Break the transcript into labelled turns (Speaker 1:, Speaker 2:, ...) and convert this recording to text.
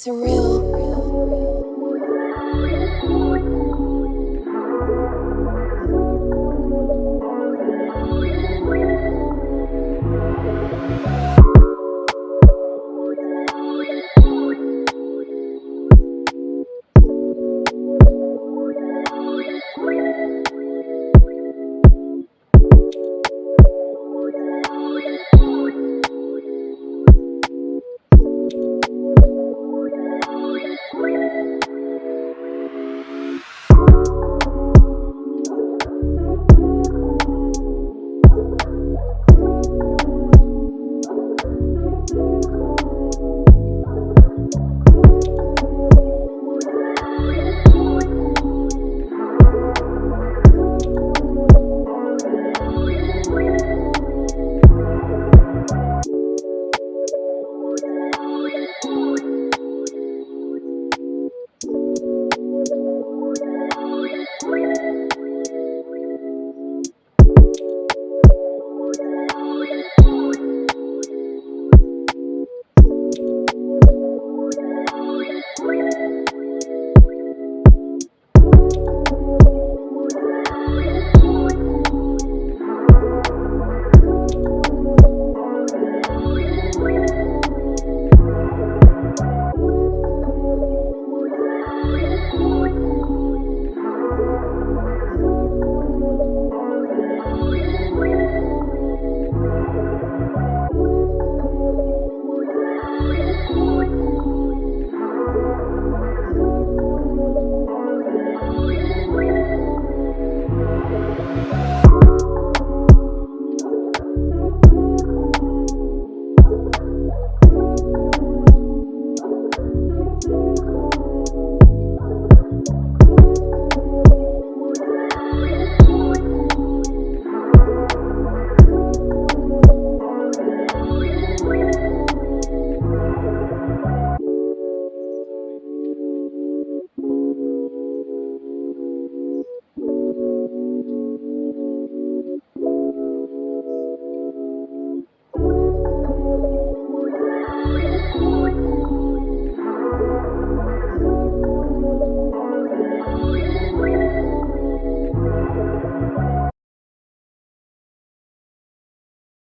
Speaker 1: surreal.